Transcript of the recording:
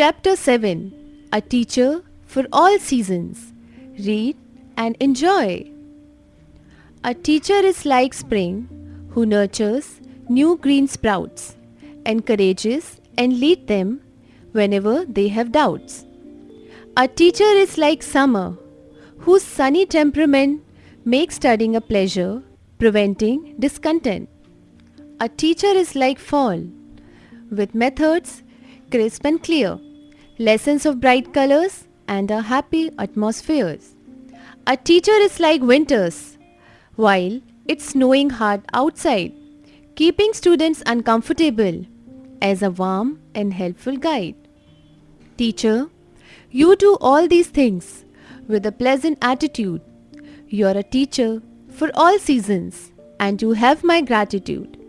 Chapter 7 A Teacher for All Seasons. Read and enjoy. A teacher is like spring who nurtures new green sprouts, encourages and leads them whenever they have doubts. A teacher is like summer whose sunny temperament makes studying a pleasure, preventing discontent. A teacher is like fall with methods crisp and clear, lessons of bright colors and a happy atmosphere. A teacher is like winters while it's snowing hard outside, keeping students uncomfortable as a warm and helpful guide. Teacher, you do all these things with a pleasant attitude. You're a teacher for all seasons and you have my gratitude.